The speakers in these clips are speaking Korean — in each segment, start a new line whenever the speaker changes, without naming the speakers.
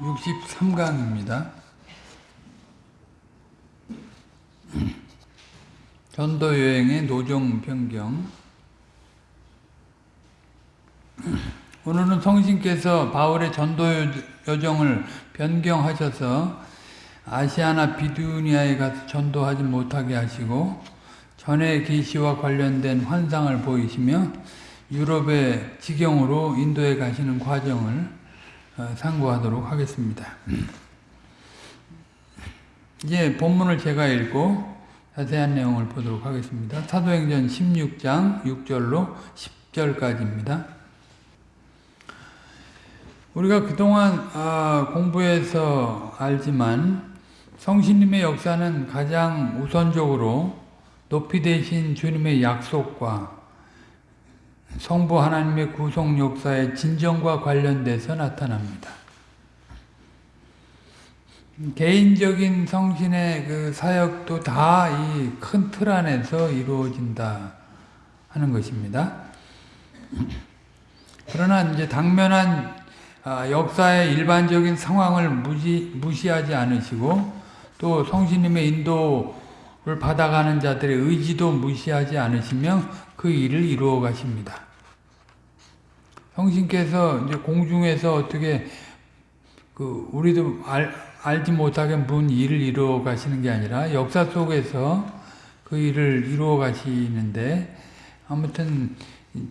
63강입니다. 전도 여행의 노정 변경. 오늘은 성신께서 바울의 전도 여정을 변경하셔서 아시아나 비두니아에 가서 전도하지 못하게 하시고 전의 계시와 관련된 환상을 보이시며 유럽의 지경으로 인도에 가시는 과정을 어, 상고하도록 하겠습니다. 이제 본문을 제가 읽고 자세한 내용을 보도록 하겠습니다. 사도행전 16장 6절로 10절까지입니다. 우리가 그동안 아, 공부해서 알지만 성신님의 역사는 가장 우선적으로 높이 되신 주님의 약속과 성부 하나님의 구속 역사의 진정과 관련돼서 나타납니다. 개인적인 성신의 그 사역도 다 이 큰 틀 안에서 이루어진다 하는 것입니다. 그러나 이제 당면한 아, 역사의 일반적인 상황을 무시, 무시하지 않으시고 또 성신님의 인도를 받아가는 자들의 의지도 무시하지 않으시며 그 일을 이루어 가십니다. 성신께서 이제 공중에서 어떻게 그 우리도 알, 알지 못하게 문 일을 이루어 가시는 게 아니라 역사 속에서 그 일을 이루어 가시는데 아무튼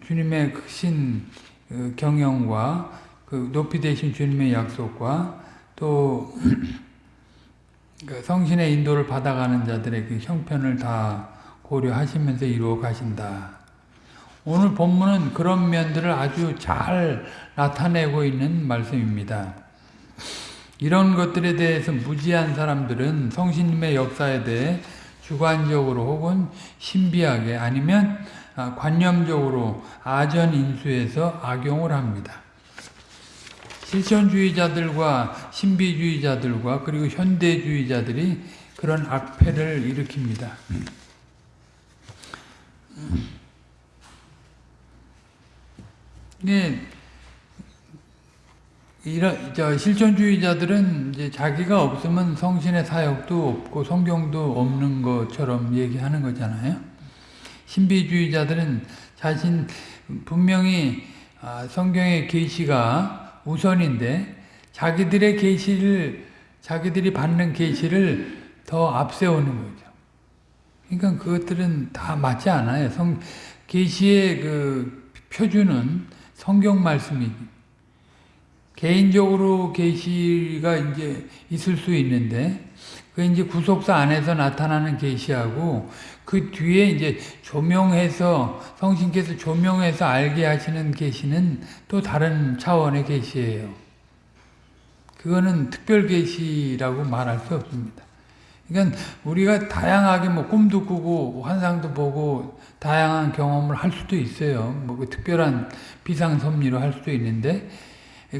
주님의 크신 그 경영과 그 높이 되신 주님의 약속과 또 그 성신의 인도를 받아가는 자들의 그 형편을 다 고려하시면서 이루어 가신다. 오늘 본문은 그런 면들을 아주 잘 나타내고 있는 말씀입니다. 이런 것들에 대해서 무지한 사람들은 성신님의 역사에 대해 주관적으로 혹은 신비하게 아니면 관념적으로 아전인수해서 악용을 합니다. 실천주의자들과 신비주의자들과 그리고 현대주의자들이 그런 악패를 일으킵니다. 네, 이런 저 실존주의자들은 이제 자기가 없으면 성신의 사역도 없고 성경도 없는 것처럼 얘기하는 거잖아요. 신비주의자들은 자신 분명히 아, 성경의 계시가 우선인데 자기들의 계시를 자기들이 받는 계시를 더 앞세우는 거죠. 그러니까 그것들은 다 맞지 않아요. 성 계시의 그 표준은 성경 말씀이 개인적으로 계시가 이제 있을 수 있는데 그 이제 구속사 안에서 나타나는 계시하고 그 뒤에 이제 조명해서 성신께서 조명해서 알게 하시는 계시는 또 다른 차원의 계시예요. 그거는 특별 계시라고 말할 수 없습니다. 그러니까 우리가 다양하게 뭐 꿈도 꾸고 환상도 보고 다양한 경험을 할 수도 있어요. 뭐 그 특별한 비상섭리로 할 수도 있는데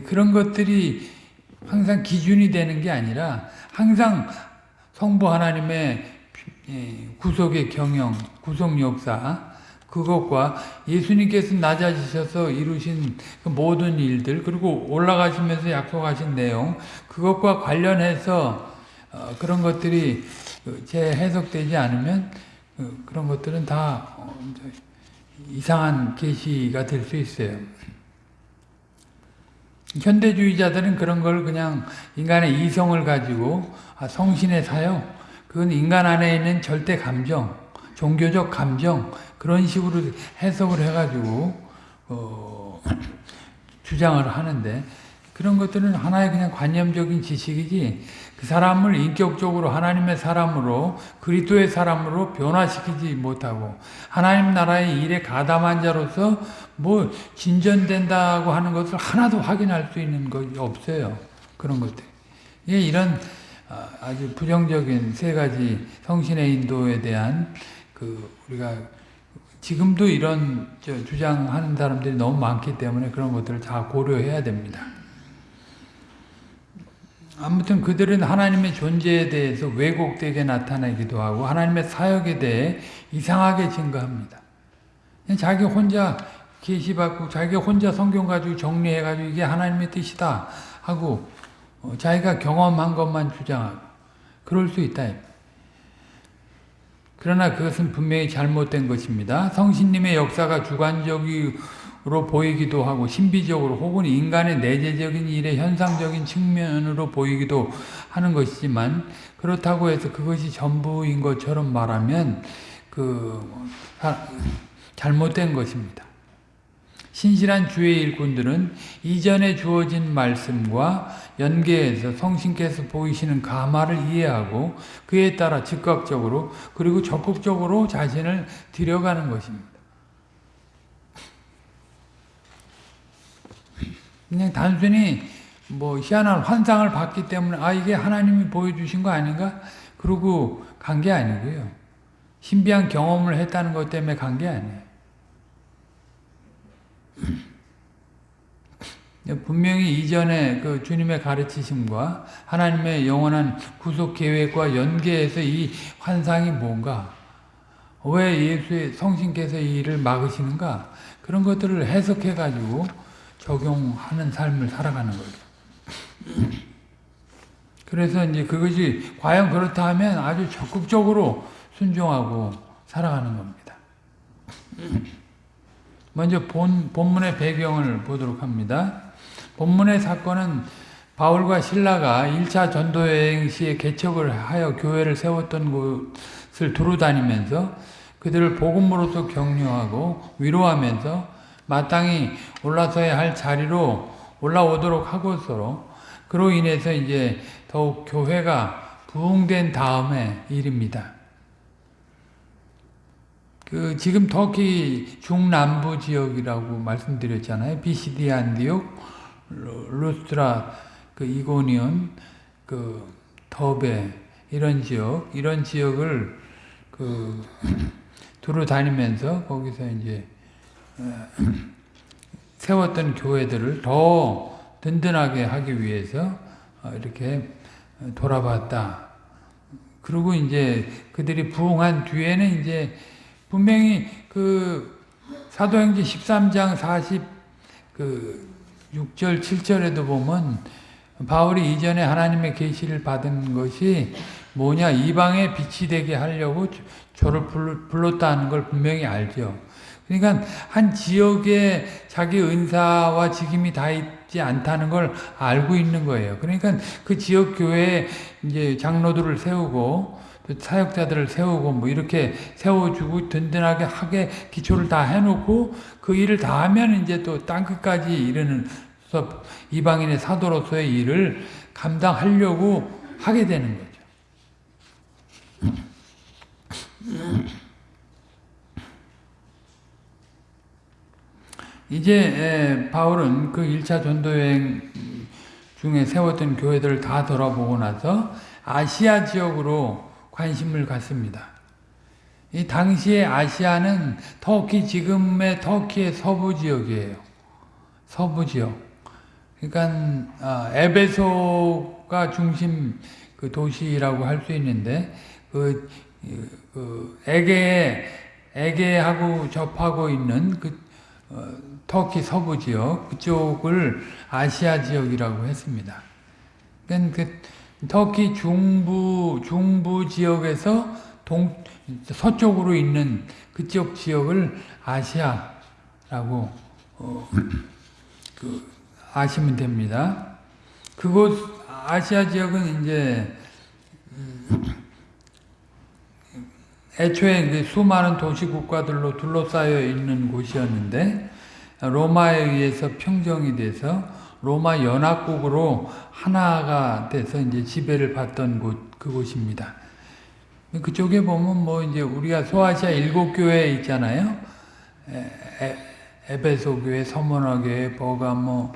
그런 것들이 항상 기준이 되는 게 아니라 항상 성부 하나님의 예, 구속의 경영, 구속 역사 그것과 예수님께서 낮아지셔서 이루신 그 모든 일들 그리고 올라가시면서 약속하신 내용 그것과 관련해서 어, 그런 것들이 재해석되지 않으면 그, 그런 것들은 다 어, 이상한 계시가 될 수 있어요. 현대주의자들은 그런 걸 그냥 인간의 이성을 가지고 아, 성신의 사역, 그건 인간 안에 있는 절대 감정, 종교적 감정 그런 식으로 해석을 해가지고 어, 주장을 하는데 그런 것들은 하나의 그냥 관념적인 지식이지 그 사람을 인격적으로 하나님의 사람으로 그리스도의 사람으로 변화시키지 못하고 하나님 나라의 일에 가담한 자로서 뭐 진전된다고 하는 것을 하나도 확인할 수 있는 것이 없어요. 그런 것들. 예, 이런 아, 아주 부정적인 세 가지 성신의 인도에 대한 그 우리가 지금도 이런 주장하는 사람들이 너무 많기 때문에 그런 것들을 다 고려해야 됩니다. 아무튼 그들은 하나님의 존재에 대해서 왜곡되게 나타내기도 하고 하나님의 사역에 대해 이상하게 증거합니다. 자기 혼자 계시받고 자기 혼자 성경 가지고 정리해가지고 이게 하나님의 뜻이다 하고 어, 자기가 경험한 것만 주장하고 그럴 수 있다. 그러나 그것은 분명히 잘못된 것입니다. 성신님의 역사가 주관적으 로 보이기도 하고 신비적으로 혹은 인간의 내재적인 일의 현상적인 측면으로 보이기도 하는 것이지만 그렇다고 해서 그것이 전부인 것처럼 말하면 그 잘못된 것입니다. 신실한 주의 일꾼들은 이전에 주어진 말씀과 연계해서 성신께서 보이시는 가마를 이해하고 그에 따라 즉각적으로 그리고 적극적으로 자신을 들여가는 것입니다. 그냥 단순히 뭐 희한한 환상을 봤기 때문에 아 이게 하나님이 보여주신 거 아닌가? 그러고 간 게 아니고요. 신비한 경험을 했다는 것 때문에 간 게 아니에요. 분명히 이전에 그 주님의 가르치심과 하나님의 영원한 구속 계획과 연계해서 이 환상이 뭔가, 왜 예수의 성신께서 이 일을 막으시는가, 그런 것들을 해석해 가지고 적용하는 삶을 살아가는 거죠. 그래서 이제 그것이 과연 그렇다 하면 아주 적극적으로 순종하고 살아가는 겁니다. 먼저 본, 본문의 배경을 보도록 합니다. 본문의 사건은 바울과 신라가 1차 전도여행 시에 개척을 하여 교회를 세웠던 곳을 두루 다니면서 그들을 복음으로서 격려하고 위로하면서 마땅히 올라서야 할 자리로 올라오도록 하고 서로 그로 인해서 이제 더욱 교회가 부흥된 다음의 일입니다. 그 지금 터키 중남부 지역이라고 말씀드렸잖아요. 비시디 안디옥, 루스트라, 그 이고니온, 그 더베 이런 지역, 이런 지역을 그 두루 다니면서 거기서 이제 어, 세웠던 교회들을 더 든든하게 하기 위해서 어, 이렇게 돌아봤다. 그리고 이제 그들이 부흥한 뒤에는 이제 분명히 그 사도행전 13장 40그 6절 7절에도 보면 바울이 이전에 하나님의 계시를 받은 것이 뭐냐 이방의 빛이 되게 하려고 저를 불렀다는 걸 분명히 알죠. 그러니까 한 지역에 자기 은사와 직임이 다 있지 않다는 걸 알고 있는 거예요. 그러니까 그 지역 교회에 이제 장로들을 세우고 사역자들을 세우고 뭐 이렇게 세워주고 든든하게 하게 기초를 다 해놓고 그 일을 다 하면 이제 또 땅끝까지 이르는 이방인의 사도로서의 일을 감당하려고 하게 되는 거죠. 이제 바울은 그 1차 전도여행 중에 세웠던 교회들을 다 돌아보고 나서 아시아 지역으로 관심을 갖습니다. 이 당시의 아시아는 터키, 지금의 터키의 서부 지역이에요. 서부 지역. 그러니까, 아, 에베소가 중심 그 도시라고 할 수 있는데, 그, 그, 에게, 에게하고 접하고 있는 그, 어, 터키 서부 지역, 그쪽을 아시아 지역이라고 했습니다. 그러니까 그, 터키 중부 중부 지역에서 동 서쪽으로 있는 그쪽 지역을 아시아라고 어, 그 아시면 됩니다. 그곳 아시아 지역은 이제 음, 애초에 수많은 도시 국가들로 둘러싸여 있는 곳이었는데 로마에 의해서 평정이 돼서 로마 연합국으로 하나가 돼서 이제 지배를 받던 곳 그곳입니다. 그쪽에 보면 뭐 이제 우리가 소아시아 일곱 교회 있잖아요. 에, 에, 베소 교회, 서문화 교회, 버가모,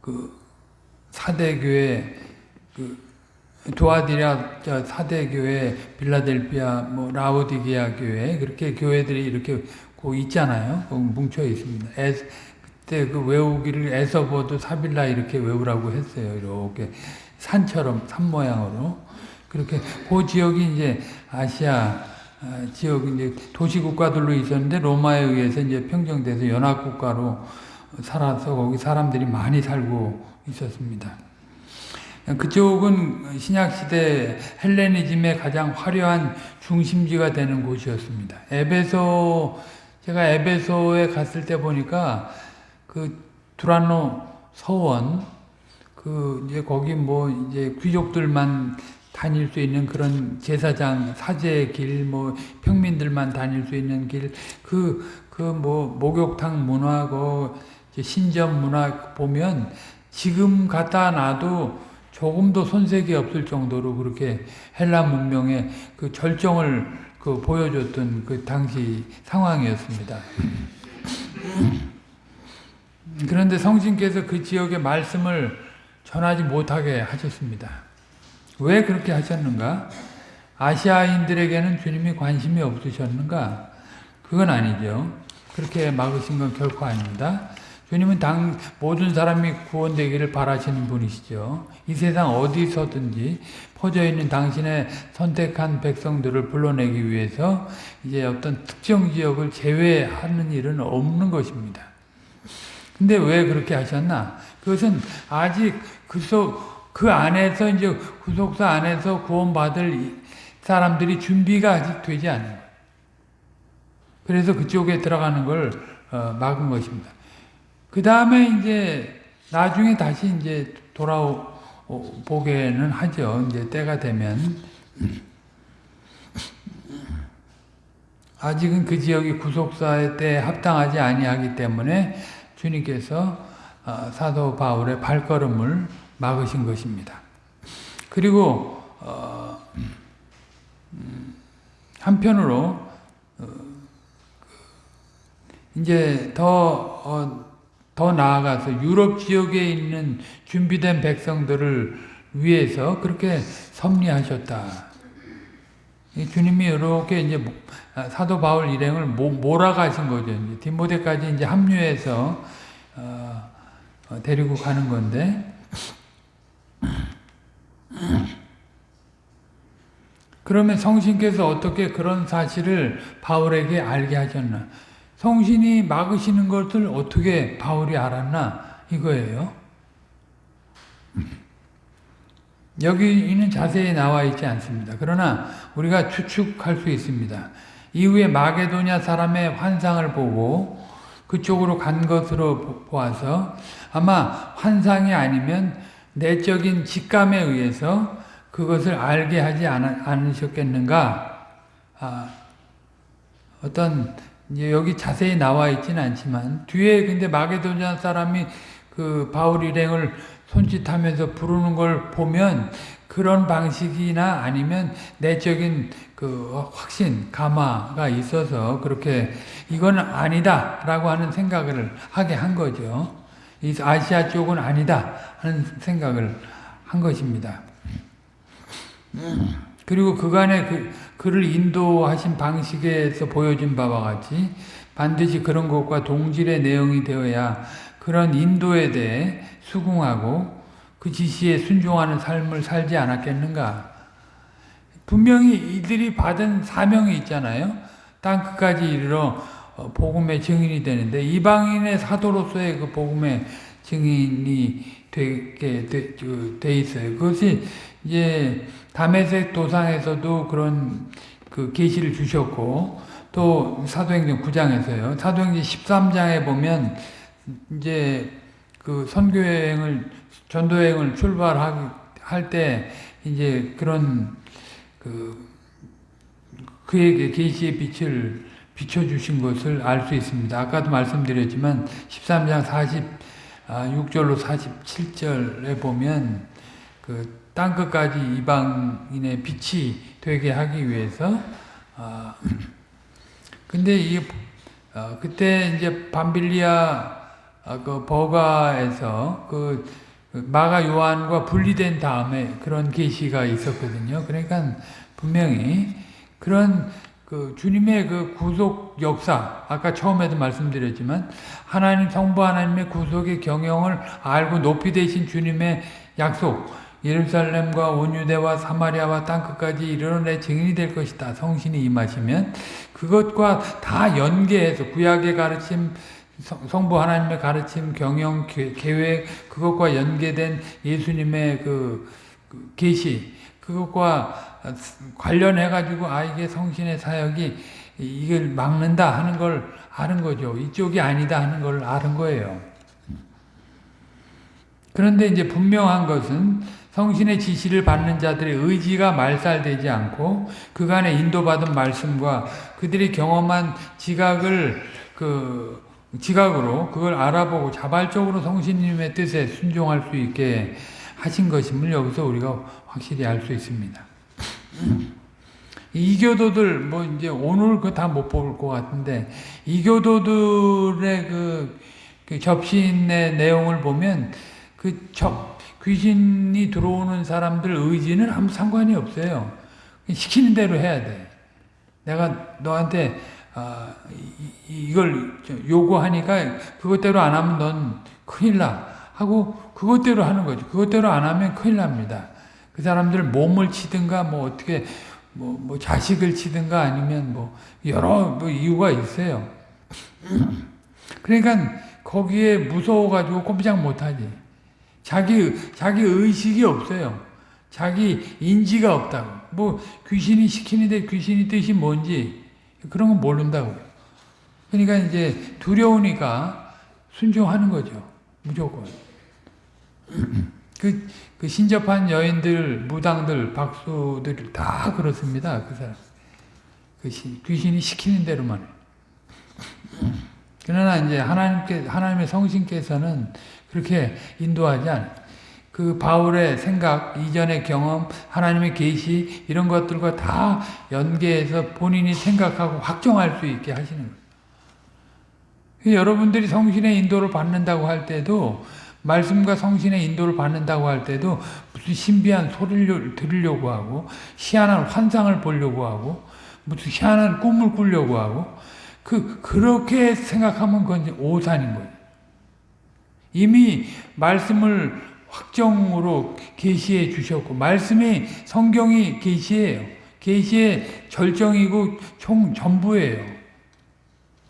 그 사대 교회, 그 도아디라 사대 교회, 빌라델피아, 뭐 라오디게아 교회 그렇게 교회들이 이렇게 그 있잖아요. 그 뭉쳐 있습니다. 에, 그때 그 외우기를 에서보드 사빌라 이렇게 외우라고 했어요. 이렇게 산처럼 산 모양으로 그렇게 그 지역이 이제 아시아 아, 지역 이제 도시 국가들로 있었는데 로마에 의해서 이제 평정돼서 연합 국가로 살아서 거기 사람들이 많이 살고 있었습니다. 그쪽은 신약시대 헬레니즘의 가장 화려한 중심지가 되는 곳이었습니다. 에베소, 제가 에베소에 갔을 때 보니까 그 두란노 서원, 그 이제 거기 뭐 이제 귀족들만 다닐 수 있는 그런 제사장, 사제의 길, 뭐 평민들만 다닐 수 있는 길, 그, 그 뭐 목욕탕 문화, 그 신전 문화 보면 지금 갖다 놔도 조금도 손색이 없을 정도로 그렇게 헬라 문명의 그 절정을 그 보여줬던 그 당시 상황이었습니다. 그런데 성신께서 그 지역의 말씀을 전하지 못하게 하셨습니다. 왜 그렇게 하셨는가? 아시아인들에게는 주님이 관심이 없으셨는가? 그건 아니죠. 그렇게 막으신 건 결코 아닙니다. 주님은 당 모든 사람이 구원되기를 바라시는 분이시죠. 이 세상 어디서든지 퍼져 있는 당신의 선택한 백성들을 불러내기 위해서 이제 어떤 특정 지역을 제외하는 일은 없는 것입니다. 근데 왜 그렇게 하셨나? 그것은 아직 그 속, 그 안에서 이제 구속사 안에서 구원받을 사람들이 준비가 아직 되지 거예요. 그래서 그쪽에 들어가는 걸 어, 막은 것입니다. 그 다음에 이제 나중에 다시 이제 돌아보게는 하죠. 이제 때가 되면. 아직은 그 지역이 구속사의 때에 합당하지 아니하기 때문에 주님께서 어, 사도 바울의 발걸음을 막으신 것입니다. 그리고 어, 음, 한편으로 어, 이제 더 더 나아가서 유럽 지역에 있는 준비된 백성들을 위해서 그렇게 섭리하셨다. 주님이 이렇게 이제 아, 사도 바울 일행을 몰아가신 거죠. 이제 디모데까지 이제 합류해서 어, 어, 데리고 가는 건데 그러면 성신께서 어떻게 그런 사실을 바울에게 알게 하셨나? 성신이 막으시는 것을 어떻게 바울이 알았나 이거예요. 여기는 자세히 나와 있지 않습니다. 그러나 우리가 추측할 수 있습니다. 이후에 마게도냐 사람의 환상을 보고 그쪽으로 간 것으로 보아서 아마 환상이 아니면 내적인 직감에 의해서 그것을 알게 하지 않 으셨겠는가? 아, 어떤 이제 여기 자세히 나와 있지는 않지만 뒤에 근데 마게도냐 사람이 그 바울 일행을 손짓하면서 부르는 걸 보면 그런 방식이나 아니면 내적인 그 확신, 감화가 있어서 그렇게 이건 아니다 라고 하는 생각을 하게 한 거죠. 이 아시아 쪽은 아니다 하는 생각을 한 것입니다. 그리고 그간의 그, 그를 인도하신 방식에서 보여진 바와 같이 반드시 그런 것과 동질의 내용이 되어야 그런 인도에 대해 수긍하고 그 지시에 순종하는 삶을 살지 않았겠는가. 분명히 이들이 받은 사명이 있잖아요. 땅 끝까지 이르러 어, 복음의 증인이 되는데 이방인의 사도로서의 그 복음의 증인이 되게 돼, 돼 있어요. 그것이 이제 담에색 도상에서도 그런 그 계시를 주셨고 또 사도행전 9장에서요. 사도행전 13장에 보면 이제 그 선교 여행을 전도 여행을 출발할 때 이제 그런 그 그에게 계시의 빛을 비춰 주신 것을 알 수 있습니다. 아까도 말씀드렸지만 13장 46절로 47절에 보면 그 땅끝까지 이방인의 빛이 되게 하기 위해서 아 근데 이 어, 그때 이제 밤빌리아 어, 그 버가에서 그 마가 요한과 분리된 다음에 그런 계시가 있었거든요. 그러니까 분명히 그런 그 주님의 그 구속 역사 아까 처음에도 말씀드렸지만 하나님 성부 하나님의 구속의 경영을 알고 높이 되신 주님의 약속 예루살렘과 온유대와 사마리아와 땅끝까지 이르러 내 증인이 될 것이다. 성신이 임하시면 그것과 다 연계해서 구약의 가르침 성- 성부 하나님의 가르침, 경영, 계- 계획 그것과 연계된 예수님의 그, 그 계시 그것과 관련해 가지고 아 이게 성신의 사역이 이걸 막는다 하는 걸 아는 거죠. 이쪽이 아니다 하는 걸 아는 거예요. 그런데 이제 분명한 것은 성신의 지시를 받는 자들의 의지가 말살되지 않고 그간의 인도받은 말씀과 그들이 경험한 지각을 그 지각으로 그걸 알아보고 자발적으로 성신님의 뜻에 순종할 수 있게 하신 것임을 여기서 우리가 확실히 알 수 있습니다. 이교도들 뭐 이제 오늘 그 다 못 볼 것 같은데 이교도들의 그, 그 접신의 내용을 보면 그 접, 귀신이 들어오는 사람들 의지는 아무 상관이 없어요. 시키는 대로 해야 돼. 내가 너한테 아, 이, 걸 요구하니까 그것대로 안 하면 넌 큰일 나 하고 그것대로 하는 거죠. 그것대로 안 하면 큰일 납니다. 그 사람들 몸을 치든가 뭐 어떻게 뭐, 뭐 자식을 치든가 아니면 뭐 여러 뭐 이유가 있어요. 그러니까 거기에 무서워가지고 꼼짝 못하지. 자기 자기 의식이 없어요. 자기 인지가 없다고. 뭐 귀신이 시키는데 귀신이 뜻이 뭔지 그런 건 모른다고. 그러니까 이제 두려우니까 순종하는 거죠. 무조건. 그, 그 신접한 여인들, 무당들, 박수들 다 그렇습니다. 그 사람. 그 시, 귀신이 시키는 대로만. 그러나 이제 하나님께, 하나님의 성신께서는 그렇게 인도하지 않아요. 그 바울의 생각, 이전의 경험, 하나님의 계시 이런 것들과 다 연계해서 본인이 생각하고 확정할 수 있게 하시는 거예요. 여러분들이 성신의 인도를 받는다고 할 때도 말씀과 성신의 인도를 받는다고 할 때도 무슨 신비한 소리를 들으려고 하고 희한한 환상을 보려고 하고 무슨 희한한 꿈을 꾸려고 하고 그 그렇게 생각하면 그건 오산인 거예요. 이미 말씀을 확정으로 계시해 주셨고 말씀이 성경이 계시예요. 계시의 절정이고 총 전부예요.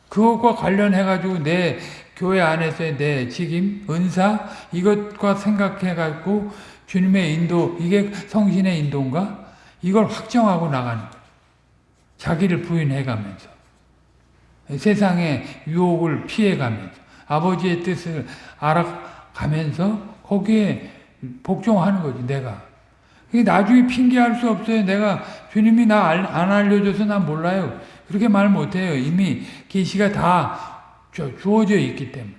그것과 관련해 가지고 내 교회 안에서의 내 직임, 은사 이것과 생각해 갖고 주님의 인도 이게 성신의 인도인가? 이걸 확정하고 나가는 거예요. 자기를 부인해 가면서 세상의 유혹을 피해 가면서 아버지의 뜻을 알아가면서 거기에 복종하는 거지 내가. 나중에 핑계할 수 없어요. 내가 주님이 나 안 알려줘서 난 몰라요. 그렇게 말 못해요. 이미 계시가 다 주어져 있기 때문에.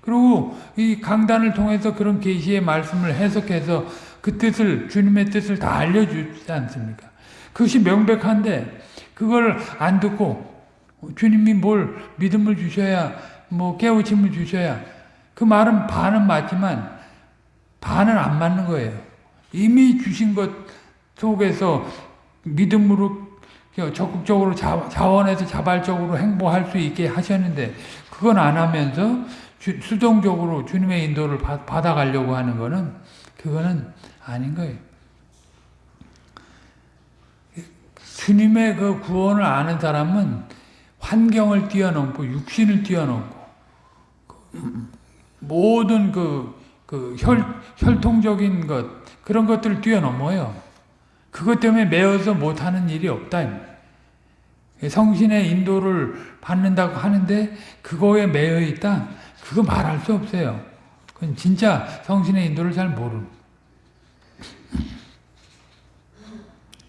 그리고 이 강단을 통해서 그런 계시의 말씀을 해석해서 그 뜻을 주님의 뜻을 다 알려주지 않습니까? 그것이 명백한데 그걸 안 듣고 주님이 뭘 믿음을 주셔야 뭐 깨우침을 주셔야 그 말은 반은 맞지만 반은 안 맞는 거예요. 이미 주신 것 속에서 믿음으로 적극적으로 자원해서 자발적으로 행보할 수 있게 하셨는데 그건 안 하면서 주, 수동적으로 주님의 인도를 받, 받아가려고 하는 거는 그거는 아닌 거예요. 주님의 그 구원을 아는 사람은 환경을 뛰어넘고 육신을 뛰어넘고 모든 그, 그 혈, 혈통적인 것 그런 것들을 뛰어넘어요. 그것 때문에 매어서 못하는 일이 없다. 성신의 인도를 받는다고 하는데 그거에 매여 있다? 그거 말할 수 없어요. 그건 진짜 성신의 인도를 잘 모르는.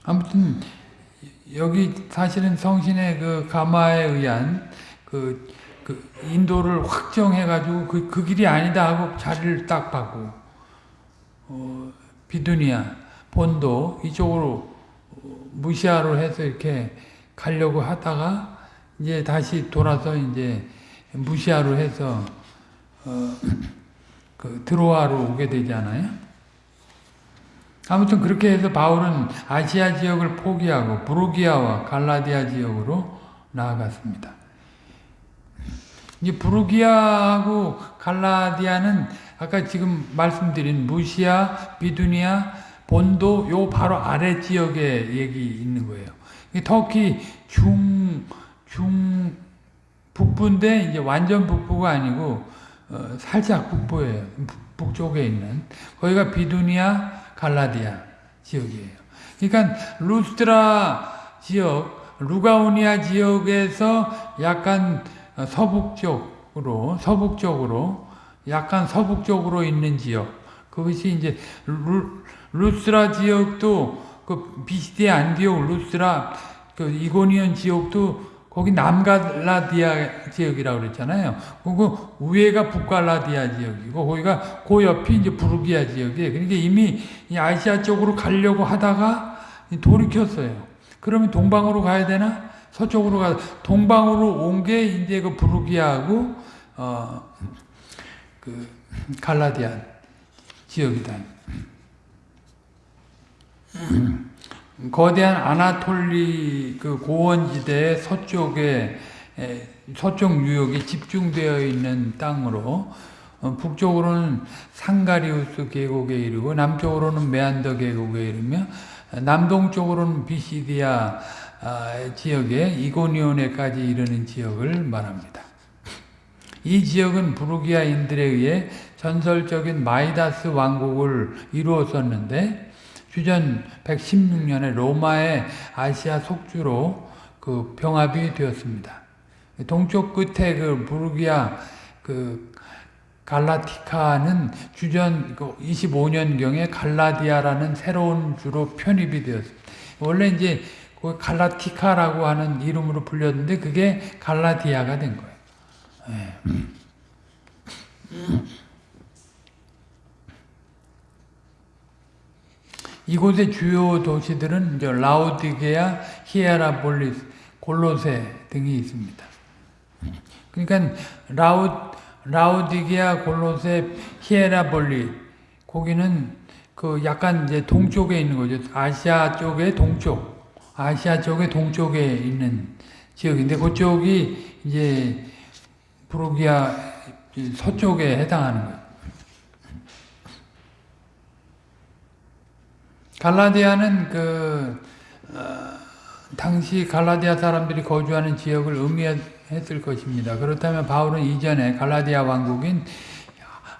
아무튼 여기 사실은 성신의 그 가마에 의한 그, 그 인도를 확정해가지고 그, 그 길이 아니다 하고 자리를 딱 받고 어, 비두니아 본도 이쪽으로 무시아로 해서 이렇게 가려고 하다가 이제 다시 돌아서 이제 무시아로 해서 어, 그 드로아로 오게 되잖아요. 아무튼 그렇게 해서 바울은 아시아 지역을 포기하고 부르기아와 갈라디아 지역으로 나아갔습니다. 이제 부르기아하고 갈라디아는 아까 지금 말씀드린 무시아, 비두니아, 본도 요 바로 아래 지역에 얘기 있는 거예요. 터키 중, 중, 북부인데 이제 완전 북부가 아니고 어, 살짝 북부예요. 북- 북쪽에 있는 거기가 비두니아 갈라디아 지역이에요. 그러니까 루스트라 지역, 루가오니아 지역에서 약간 어, 서북쪽으로 서북쪽으로 약간 서북쪽으로 있는 지역 그것이 이제 루, 루스라 지역도 그 비시디아 안디옥 루스라 그 이고니온 지역도 거기 남갈라디아 지역이라고 그랬잖아요. 그거 위에가 북갈라디아 지역이고 거기가 그 옆이 이제 부르기아 지역이에요. 그러니까 이미 이 아시아 쪽으로 가려고 하다가 돌이켰어요. 그러면 동방으로 가야 되나? 서쪽으로 가 동방으로 온 게 이제 그 부르기아하고 어그 갈라디아 지역이다. 거대한 아나톨리 그 고원지대의 서쪽에 에, 서쪽 뉴욕이 집중되어 있는 땅으로 어, 북쪽으로는 상가리우스 계곡에 이르고 남쪽으로는 메안더 계곡에 이르며 어, 남동쪽으로는 비시디아 아, 지역에 이고니온에까지 이르는 지역을 말합니다. 이 지역은 부르기아인들에 의해 전설적인 마이다스 왕국을 이루었었는데 주전 116년에 로마의 아시아 속주로 그 병합이 되었습니다. 동쪽 끝에 그 부르기아 그 갈라티카는 주전 25년경에 갈라디아라는 새로운 주로 편입이 되었습니다. 원래 이제 그 갈라티카라고 하는 이름으로 불렸는데 그게 갈라디아가 된 거예요. 예. 이곳의 주요 도시들은 이제 라우디게아, 히에라폴리스, 골로세 등이 있습니다. 그러니까 라우 라우디게아, 골로세, 히에라폴리 거기는 그 약간 이제 동쪽에 있는 거죠. 아시아 쪽의 동쪽, 아시아 쪽의 동쪽에 있는 지역인데 그쪽이 이제 부르기아 서쪽에 해당하는 거예요. 갈라디아는 그 어, 당시 갈라디아 사람들이 거주하는 지역을 의미했을 것입니다. 그렇다면 바울은 이전에 갈라디아 왕국인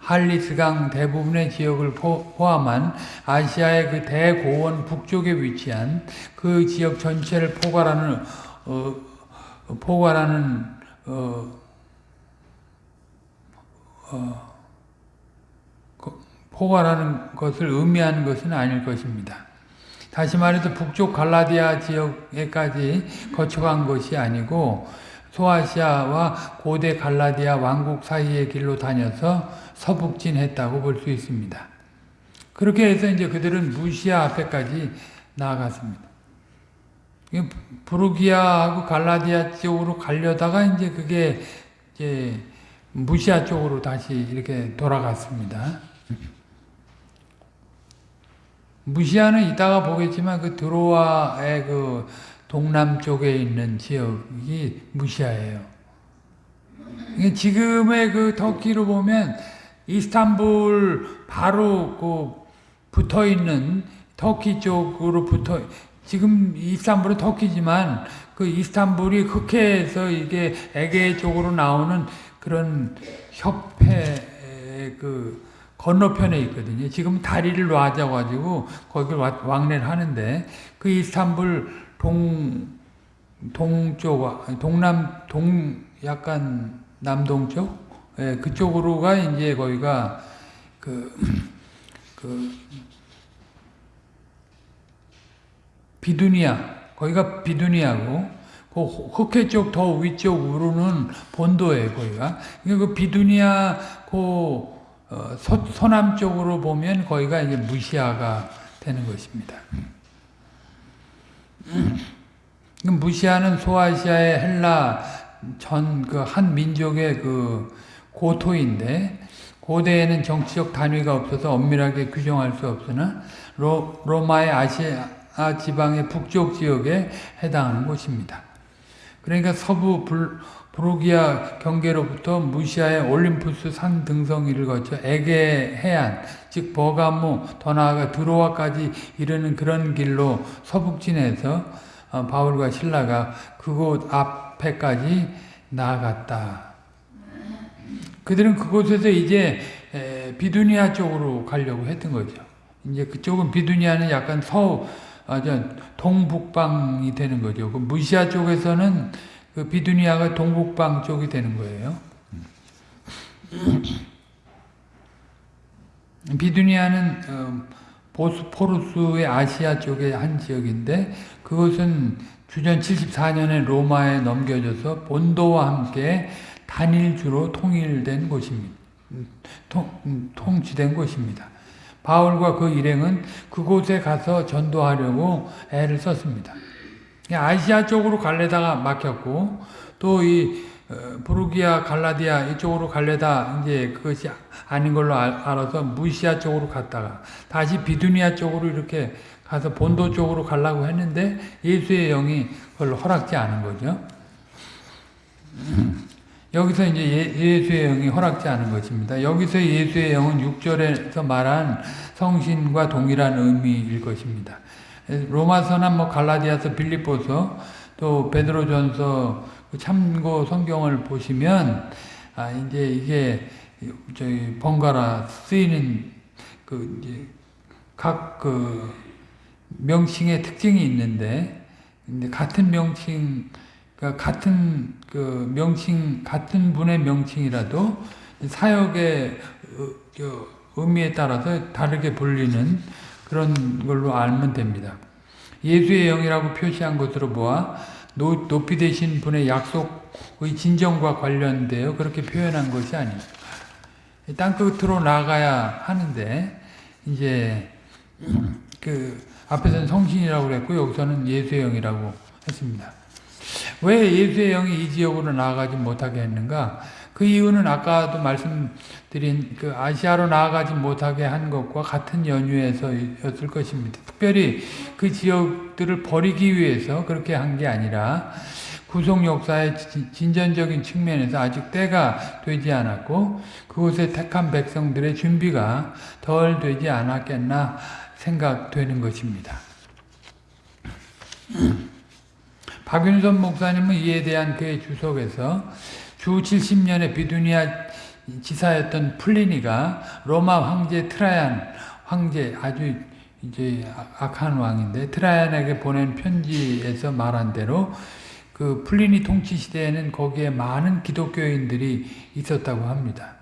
할리스강 대부분의 지역을 포함한 아시아의 그 대고원 북쪽에 위치한 그 지역 전체를 포괄하는 어, 포괄하는 어, 어, 포괄하는 것을 의미하는 것은 아닐 것입니다. 다시 말해서 북쪽 갈라디아 지역에까지 거쳐간 것이 아니고 소아시아와 고대 갈라디아 왕국 사이의 길로 다녀서 서북진했다고 볼 수 있습니다. 그렇게 해서 이제 그들은 무시아 앞에까지 나아갔습니다. 부르기아하고 갈라디아 쪽으로 가려다가 이제 그게 이제 무시아 쪽으로 다시 이렇게 돌아갔습니다. 무시아는 이따가 보겠지만 그 드로아의 그 동남쪽에 있는 지역이 무시아예요. 지금의 그 터키로 보면 이스탄불 바로 그 붙어 있는 터키 쪽으로 붙어 지금 이스탄불은 터키지만 그 이스탄불이 흑해에서 이게 에게 쪽으로 나오는 그런 협회 그 건너편에 있거든요. 지금 다리를 놔줘가지고 거기를 왕래를 하는데 그 이스탄불 동 동쪽 동남 동 약간 남동쪽 예, 그쪽으로가 이제 거기가 그, 그 비두니아 거기가 비두니아고 그 흑해 쪽 더 위쪽으로는 본도예요 거기가 그 비두니아 그 어, 서, 서남 쪽으로 보면 거기가 이제 무시아가 되는 것입니다. 무시아는 소아시아의 헬라 전 그 한 민족의 그 고토인데 고대에는 정치적 단위가 없어서 엄밀하게 규정할 수 없으나 로, 로마의 아시아 지방의 북쪽 지역에 해당하는 곳입니다. 그러니까 서부 불, 브로기아 경계로부터 무시아의 올림푸스 산 등성이를 거쳐 에게 해안, 즉 버가모, 더 나아가 드로아까지 이르는 그런 길로 서북진에서 어, 바울과 신라가 그곳 앞에까지 나아갔다. 그들은 그곳에서 이제 에, 비두니아 쪽으로 가려고 했던 거죠. 이제 그쪽은 비두니아는 약간 서, 아, 저, 동북방이 되는 거죠. 그 무시아 쪽에서는 그 비두니아가 동북방 쪽이 되는 거예요. 비두니아는 어, 보스포루스의 아시아 쪽의 한 지역인데 그것은 주전 74년에 로마에 넘겨져서 본도와 함께 단일주로 통일된 곳입니다. 음, 통, 음, 통치된 곳입니다. 바울과 그 일행은 그곳에 가서 전도하려고 애를 썼습니다. 아시아 쪽으로 갈래다가 막혔고 또이 어, 부르기아, 갈라디아 이쪽으로 갈래다 이제 그것이 아닌 걸로 알아서 무시아 쪽으로 갔다가 다시 비두니아 쪽으로 이렇게 가서 본도 쪽으로 가려고 했는데 예수의 영이 그걸 허락지 않은 거죠. 여기서 이제 예, 수의 영이 허락지 않은 것입니다. 여기서 예수의 영은 6절에서 말한 성신과 동일한 의미일 것입니다. 로마서나 뭐 갈라디아서 빌립보서 또 베드로전서 그 참고 성경을 보시면 아 이제 이게 저희 번갈아 쓰이는 그 이제 각 그 명칭의 특징이 있는데 근데 같은 명칭 그러니까 같은 그 명칭 같은 분의 명칭이라도 사역의 의미에 따라서 다르게 불리는 그런 걸로 알면 됩니다. 예수의 영이라고 표시한 것으로 보아 높이 되신 분의 약속의 진정과 관련되어 그렇게 표현한 것이 아닙니다. 땅끝으로 나가야 하는데 이제 그 앞에서는 성신이라고 그랬고 여기서는 예수의 영이라고 했습니다. 왜 예수의 영이 이 지역으로 나아가지 못하게 했는가? 그 이유는 아까도 말씀드린 그 아시아로 나아가지 못하게 한 것과 같은 연유에서였을 것입니다. 특별히 그 지역들을 버리기 위해서 그렇게 한 게 아니라 구속 역사의 진전적인 측면에서 아직 때가 되지 않았고 그곳에 택한 백성들의 준비가 덜 되지 않았겠나 생각되는 것입니다. 박윤선 목사님은 이에 대한 그의 주석에서 주 70년에 비두니아 지사였던 플리니가 로마 황제 트라이안 황제 아주 이제 악한 왕인데 트라이안에게 보낸 편지에서 말한 대로 그 플리니 통치 시대에는 거기에 많은 기독교인들이 있었다고 합니다.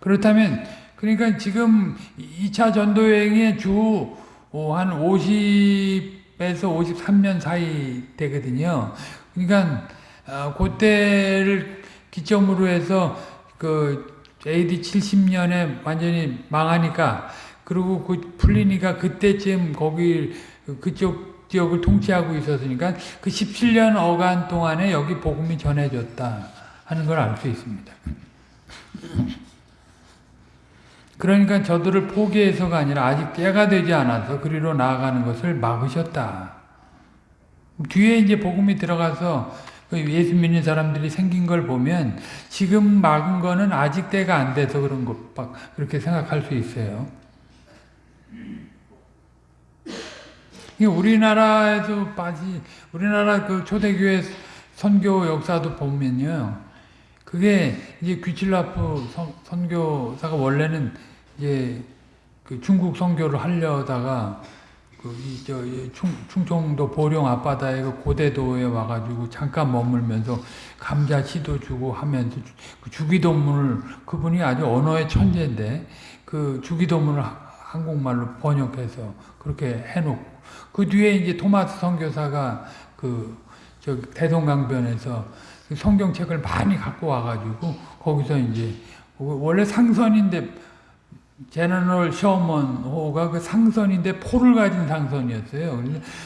그렇다면 그러니까 지금 2차 전도 여행의 주 한 50에서 53년 사이 되거든요. 그러니까 어, 그때를 기점으로 해서 그 AD 70년에 완전히 망하니까 그리고 그 풀리니까 그때쯤 거기 그쪽 지역을 통치하고 있었으니까 그 17년 어간 동안에 여기 복음이 전해졌다 하는 걸 알 수 있습니다. 그러니까 저들을 포기해서가 아니라 아직 때가 되지 않아서 그리로 나아가는 것을 막으셨다. 뒤에 이제 복음이 들어가서 그 예수 믿는 사람들이 생긴 걸 보면 지금 막은 거는 아직 때가 안 돼서 그런 것 그렇게 생각할 수 있어요. 우리나라에서 빠지 우리나라 그 초대교회 선교 역사도 보면요. 그게 이제 귀칠라프 선교사가 원래는 이제 그 중국 선교를 하려다가 그이저 충청도 보령 앞바다에 그 고대도에 와가지고 잠깐 머물면서 감자 씨도 주고 하면서 그 주기도문을 그분이 아주 언어의 천재인데 그 주기도문을 한국말로 번역해서 그렇게 해놓고 그 뒤에 이제 토마스 선교사가 그 저 대동강변에서 그 성경책을 많이 갖고 와가지고 거기서 이제 원래 상선인데 제너럴 셔먼 호가 그 상선인데 포를 가진 상선이었어요.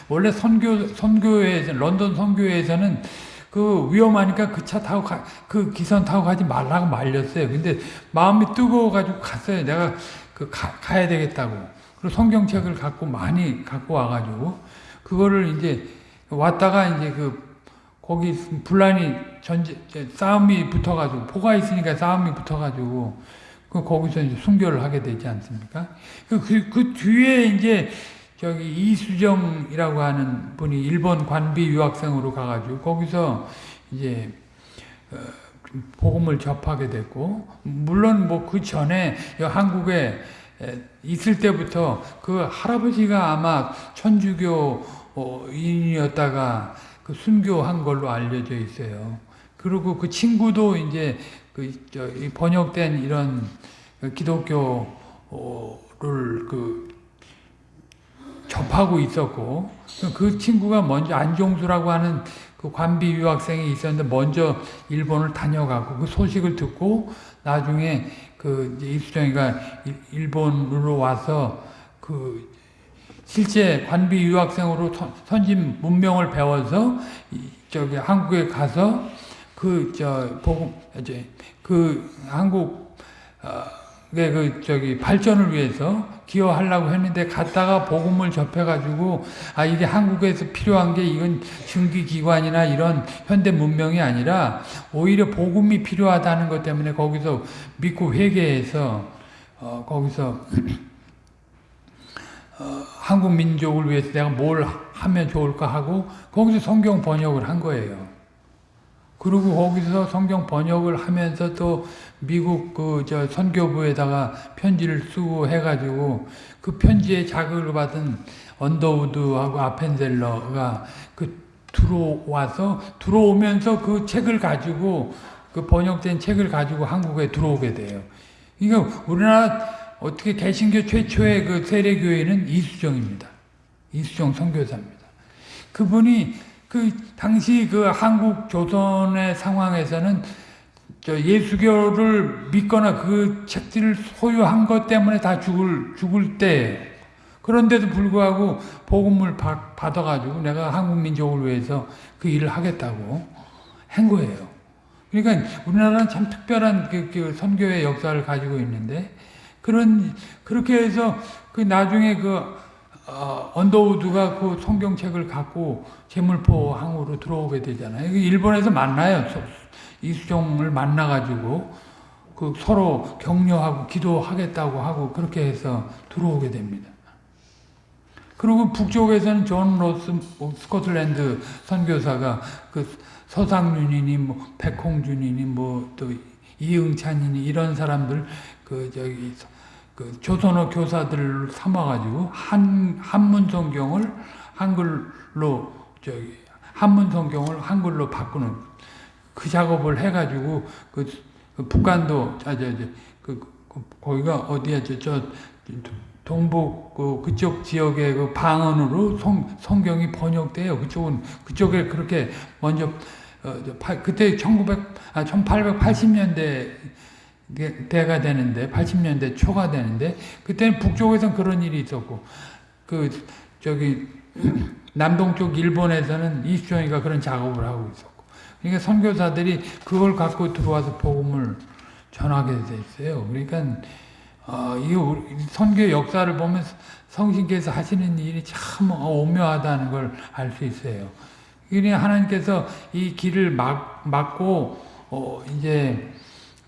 원래 선교 선교회에서 런던 선교회에서는 그 위험하니까 그 차 타고 가, 그 기선 타고 가지 말라고 말렸어요. 근데 마음이 뜨거워가지고 갔어요. 내가 그 가, 가야 되겠다고. 그리고 성경책을 갖고 많이 갖고 와가지고 그거를 이제 왔다가 이제 그 거기 분란이 전제 싸움이 붙어가지고 포가 있으니까 싸움이 붙어가지고 그 거기서 이제 순교를 하게 되지 않습니까? 그, 그, 그 뒤에 이제 저기 이수정이라고 하는 분이 일본 관비 유학생으로 가가지고 거기서 이제 어, 복음을 접하게 됐고 물론 뭐 그 전에 여 한국에 에, 있을 때부터 그 할아버지가 아마 천주교 어, 인이었다가 그 순교한 걸로 알려져 있어요. 그리고 그 친구도 이제 그 저 번역된 이런 그 기독교를 그 접하고 있었고 그 친구가 먼저 안종수라고 하는 그 관비 유학생이 있었는데 먼저 일본을 다녀가고 그 소식을 듣고 나중에 그 일- 일본으로 와서 그 실제 관비 유학생으로 선- 선진 문명을 배워서 이 저기 한국에 가서 그 저 복음 이제 그 한국 어의 그 저기 발전을 위해서 기여하려고 했는데 갔다가 복음을 접해가지고 아 이게 한국에서 필요한 게 이건 증기기관이나 이런 현대 문명이 아니라 오히려 복음이 필요하다는 것 때문에 거기서 믿고 회개해서 어 거기서 어, 한국 민족을 위해서 내가 뭘 하면 좋을까 하고 거기서 성경 번역을 한 거예요. 그리고 거기서 성경 번역을 하면서 또 미국 그 저 선교부에다가 편지를 쓰고 해가지고 그 편지에 자극을 받은 언더우드하고 아펜젤러가 그 들어와서 들어오면서 그 책을 가지고 그 번역된 책을 가지고 한국에 들어오게 돼요. 그러니까 우리나라 어떻게 개신교 최초의 그 세례교회는 이수정입니다. 이수정 선교사입니다. 그분이 그 당시 그 한국 조선의 상황에서는 저 예수교를 믿거나 그 책들을 소유한 것 때문에 다 죽을 죽을 때 그런데도 불구하고 복음을 받, 받아가지고 내가 한국 민족을 위해서 그 일을 하겠다고 한 거예요. 그러니까 우리나라는 참 특별한 그, 그 선교의 역사를 가지고 있는데 그런 그렇게 해서 그 나중에 그 어, 언더우드가 그 성경책을 갖고 제물포 항으로 들어오게 되잖아요. 일본에서 만나요. 서- 이수종을 만나가지고 그 서로 격려하고 기도하겠다고 하고 그렇게 해서 들어오게 됩니다. 그리고 북쪽에서는 존 로스 뭐 스코틀랜드 선교사가 그 서상윤이니 뭐 백홍준이니 뭐 또 이응찬이니 이런 사람들 그 저기 그 조선어 교사들을 삼아가지고 한 한문 성경을 한글로 저기 한문 성경을 한글로 바꾸는 그 작업을 해가지고 그, 그 북한도 아저그 그, 거기가 어디야 저, 저 동북 그 그쪽 지역의 그 방언으로 성, 성경이 번역돼요. 그쪽은 그쪽에 그렇게 먼저 어, 저 팔- 그때 1900 아, 1880년대 대가 되는데 80년대 초가 되는데 그때는 북쪽에서는 그런 일이 있었고 그 저기 남동쪽 일본에서는 이수정이가 그런 작업을 하고 있었고 그러니까 선교사들이 그걸 갖고 들어와서 복음을 전하게 돼 있어요. 그러니까 어, 이 선교 역사를 보면 성신께서 하시는 일이 참 오묘하다는 걸 알 수 있어요. 그러니 하나님께서 이 길을 막, 막고 어, 이제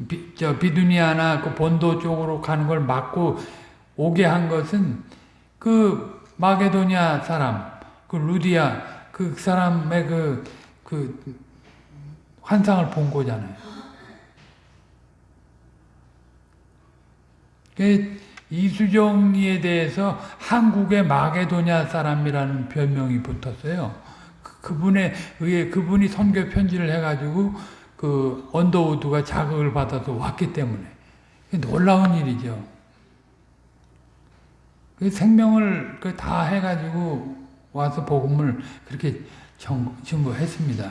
비, 저 비두니아나 그 본도 쪽으로 가는 걸 막고 오게 한 것은 그 마게도니아 사람, 그 루디아 그 사람의 그, 그 환상을 본 거잖아요. 그 이수정이에 대해서 한국의 마게도냐 사람이라는 별명이 붙었어요. 그- 그분에 의해 그분이 선교 편지를 해가지고 그 언더우드가 자극을 받아서 왔기 때문에 놀라운 일이죠. 그 생명을 그다 해가지고 와서 복음을 그렇게 정- 증거했습니다.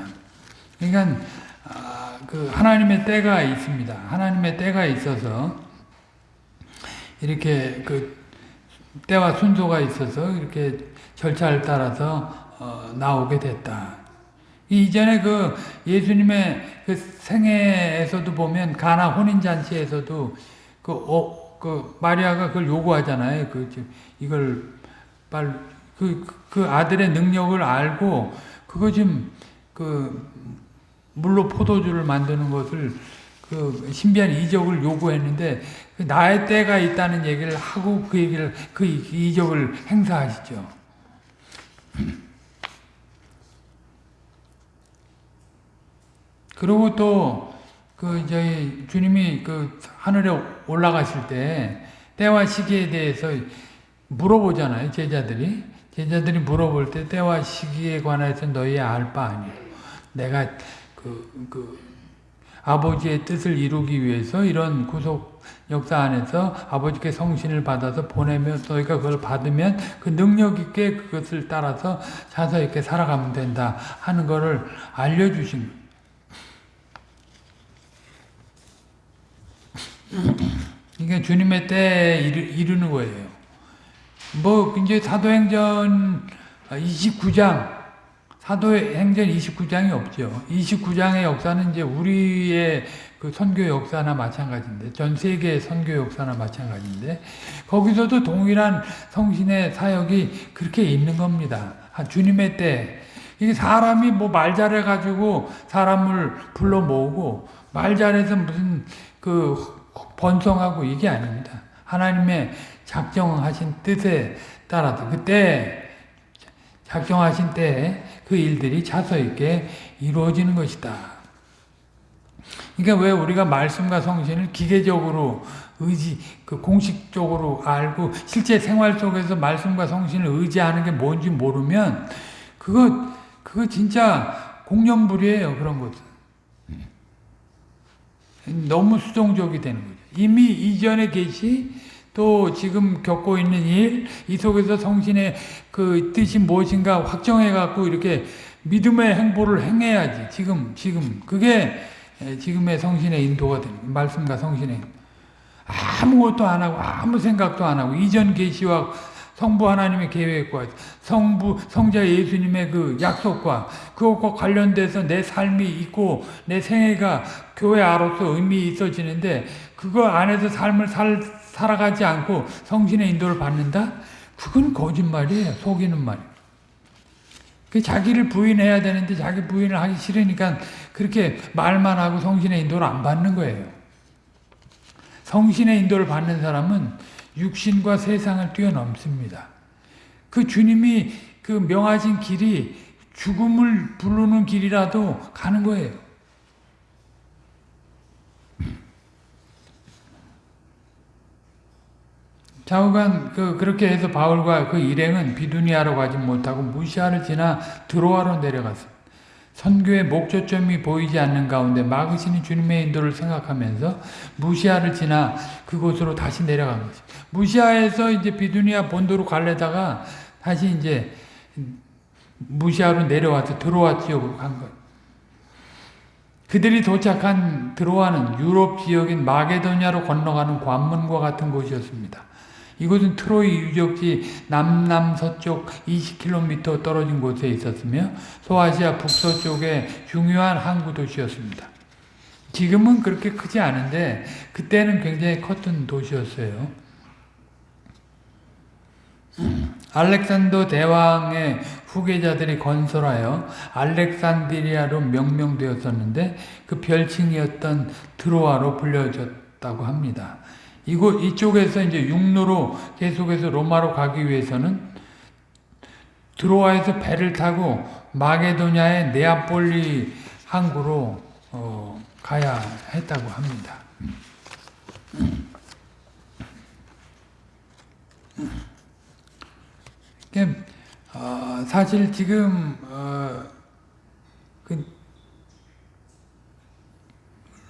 그러니까 아, 그 하나님의 때가 있습니다. 하나님의 때가 있어서 이렇게 그 때와 순서가 있어서 이렇게 절차를 따라서 어, 나오게 됐다. 이전에 그 예수님의 그 생애에서도 보면 가나 혼인 잔치에서도 그, 어, 그 마리아가 그걸 요구하잖아요. 그 저- 이걸 빨 그 그 아들의 능력을 알고 그거 좀그 물로 포도주를 만드는 것을 그 신비한 이적을 요구했는데 그 나의 때가 있다는 얘기를 하고 그 얘기를 그 이적을 행사하시죠. 그리고 또그 저희 주님이 그 하늘에 올라가실 때 때와 시기에 대해서 물어보잖아요 제자들이. 제자들이 물어볼 때 때와 시기에 관해서 너희 알 바 아니요 내가 그, 그 아버지의 뜻을 이루기 위해서 이런 구속 역사 안에서 아버지께 성신을 받아서 보내면 너희가 그걸 받으면 그 능력 있게 그것을 따라서 자서 있게 살아가면 된다 하는 것을 알려주신 이게 주님의 때에 이르, 는 거예요. 뭐 이제 사도행전 29장 사도행전 29장이 없죠. 29장의 역사는 이제 우리의 그 선교 역사나 마찬가지인데 전 세계의 선교 역사나 마찬가지인데 거기서도 동일한 성신의 사역이 그렇게 있는 겁니다. 주님의 때 이게 사람이 뭐 말 잘해 가지고 사람을 불러 모으고 말 잘해서 무슨 그 번성하고 이게 아닙니다. 하나님의 작정하신 뜻에 따라서 그때 작정하신 때에 그 일들이 차서 있게 이루어지는 것이다. 그러니까 왜 우리가 말씀과 성신을 기계적으로 의지, 그 공식적으로 알고 실제 생활 속에서 말씀과 성신을 의지하는 게 뭔지 모르면 그거 그거 진짜 공연불이에요 그런 것은 너무 수동적이 되는 거죠. 이미 이전에 계시 또 지금 겪고 있는 일, 이 속에서 성신의 그 뜻이 무엇인가 확정해 갖고 이렇게 믿음의 행보를 행해야지. 지금, 지금. 그게 지금의 성신의 인도가 되는 거예요. 말씀과 성신의 아무것도 안 하고 아무 생각도 안 하고 이전 계시와 성부 하나님의 계획과 성부 성자 예수님의 그 약속과 그것과 관련돼서 내 삶이 있고 내 생애가 교회 아로서 의미 있어지는데 그거 안에서 삶을 살, 살아가지 않고 성신의 인도를 받는다? 그건 거짓말이에요. 속이는 말이에요. 그 자기를 부인해야 되는데 자기 부인을 하기 싫으니까 그렇게 말만 하고 성신의 인도를 안 받는 거예요. 성신의 인도를 받는 사람은 육신과 세상을 뛰어넘습니다. 그 주님이 그 명하신 길이 죽음을 부르는 길이라도 가는 거예요. 좌우간 그 그렇게 해서 바울과 그 일행은 비두니아로 가지 못하고 무시아를 지나 드로아로 내려갔습니다. 선교의 목초점이 보이지 않는 가운데 막으시는 주님의 인도를 생각하면서 무시아를 지나 그곳으로 다시 내려간 것입니다. 무시아에서 이제 비두니아 본도로 갈래다가 다시 이제 무시아로 내려와서 드로아 지역으로 간 거예요. 그들이 도착한 드로아는 유럽 지역인 마게도냐로 건너가는 관문과 같은 곳이었습니다. 이곳은 트로이 유적지 남남서쪽 20km 떨어진 곳에 있었으며 소아시아 북서쪽의 중요한 항구 도시였습니다. 지금은 그렇게 크지 않은데 그때는 굉장히 컸던 도시였어요. 알렉산더 대왕의 후계자들이 건설하여 알렉산드리아로 명명되었었는데 그 별칭이었던 드로아로 불려졌다고 합니다. 이곳 이쪽에서 이제 육로로 계속해서 로마로 가기 위해서는 드로아에서 배를 타고 마게도냐의 네아폴리 항구로 어, 가야 했다고 합니다. 어, 사실 지금 어, 그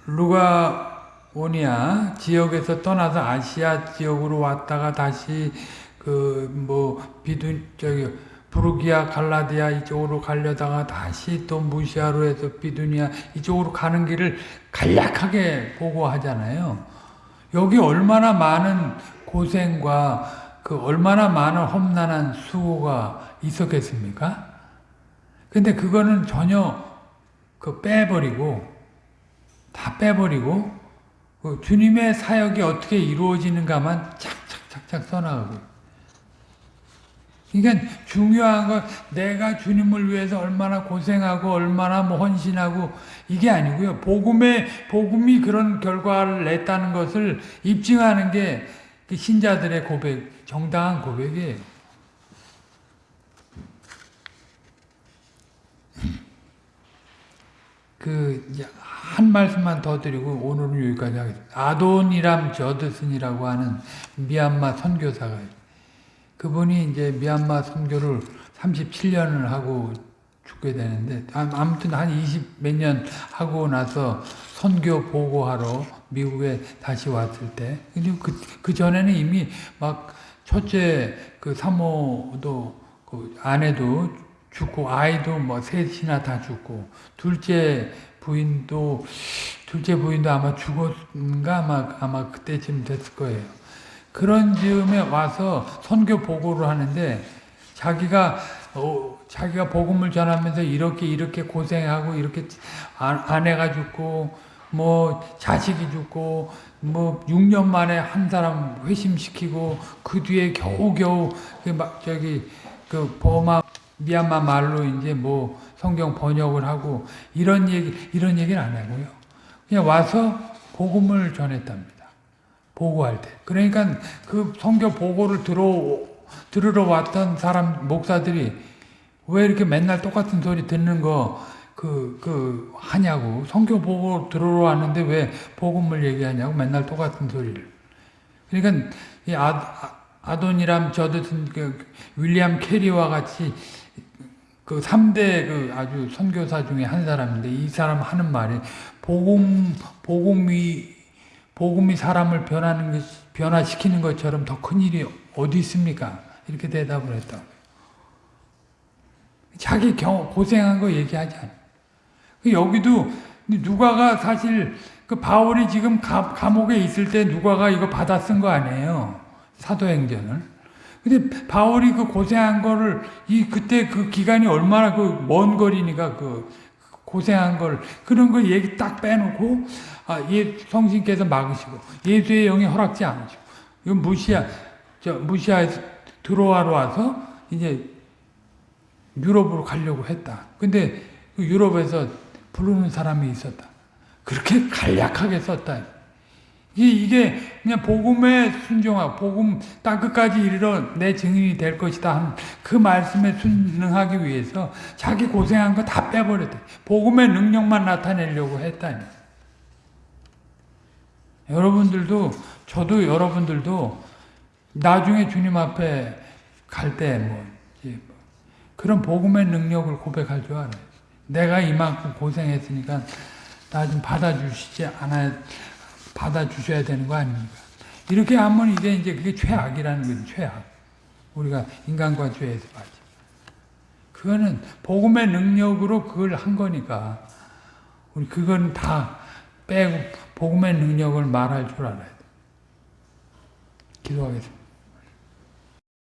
루가 오니아 지역에서 떠나서 아시아 지역으로 왔다가 다시 그 뭐 비둔 저기 부르기아 갈라디아 이쪽으로 가려다가 다시 또 무시아로 해서 비두니아 이쪽으로 가는 길을 간략하게 보고하잖아요. 여기 얼마나 많은 고생과 그 얼마나 많은 험난한 수고가 있었겠습니까? 근데 그거는 전혀 그 빼버리고 다 빼버리고 그 주님의 사역이 어떻게 이루어지는가만 착착착착 써나가고 그러니까 중요한 건 내가 주님을 위해서 얼마나 고생하고 얼마나 뭐 헌신하고 이게 아니고요. 복음의 복음이 그런 결과를 냈다는 것을 입증하는 게그 신자들의 고백, 정당한 고백이에요. 그 한 말씀만 더 드리고 오늘은 여기까지 하겠습니다. 아돈이람 저드슨이라고 하는 미얀마 선교사가. 그분이 이제 미얀마 선교를 37년을 하고 죽게 되는데 아, 아무튼 한 20 몇 년 하고 나서 선교 보고하러 미국에 다시 왔을 때 근데 그, 그 전에는 이미 막 첫째 그 사모도 그 아내도 죽고 아이도 뭐 셋이나 다 죽고 둘째 부인도 둘째 부인도 아마 죽었는가 아마 아마 그때쯤 됐을 거예요. 그런 즈음에 와서 선교 보고를 하는데 자기가 어, 자기가 복음을 전하면서 이렇게 이렇게 고생하고 이렇게 아, 아내가 죽고 뭐 자식이 죽고 뭐 6년 만에 한 사람 회심시키고 그 뒤에 겨우겨우 막 저기 그 버마 미얀마 말로 이제 뭐 성경 번역을 하고 이런 얘기 이런 얘기는 안 하고요. 그냥 와서 복음을 전했답니다. 보고할 때. 그러니까 그 성경 보고를 들어 들으러 왔던 사람 목사들이 왜 이렇게 맨날 똑같은 소리 듣는 거 그, 그, 하냐고. 성경 보고 들으러 왔는데 왜 복음을 얘기하냐고. 맨날 똑같은 소리를. 그러니까, 이 아, 아돈이람 저드슨, 그, 윌리엄 캐리와 같이 그 3대 그 아주 선교사 중에 한 사람인데 이 사람 하는 말이 복음, 복음이, 복음이 사람을 변하는 것, 변화시키는 것처럼 더 큰 일이 어디 있습니까? 이렇게 대답을 했다. 자기 경, 고생한 거 얘기하지 않아. 여기도 누가가 사실 그 바울이 지금 가, 감옥에 있을 때 누가가 이거 받아 쓴 거 아니에요. 사도행전을. 근데 바울이 그 고생한 거를 이 그때 그 기간이 얼마나 그 먼 거리니까 그 고생한 걸 그런 거 얘기 딱 빼놓고 아, 예, 성신께서 막으시고 예수의 영이 허락지 않으시고 이건 무시하 저 무시하에서 들어와러 와서 이제 유럽으로 가려고 했다. 근데 그 유럽에서 부르는 사람이 있었다. 그렇게 간략하게 썼다. 이게 그냥 복음에 순종하고 복음 땅 끝까지 이르러 내 증인이 될 것이다 그 말씀에 순응하기 위해서 자기 고생한 거 다 빼버렸대. 복음의 능력만 나타내려고 했다니. 여러분들도 저도 여러분들도 나중에 주님 앞에 갈 때 뭐 그런 복음의 능력을 고백할 줄 알아요. 내가 이만큼 고생했으니까 나 좀 받아주시지 않아 받아주셔야 되는 거 아닙니까? 이렇게 하면 이게 이제 그게 최악이라는 거죠, 최악. 우리가 인간과 죄에서 빠지. 그거는 복음의 능력으로 그걸 한 거니까 우리 그건 다 빼고 복음의 능력을 말할 줄 알아야 돼. 기도하겠습니다.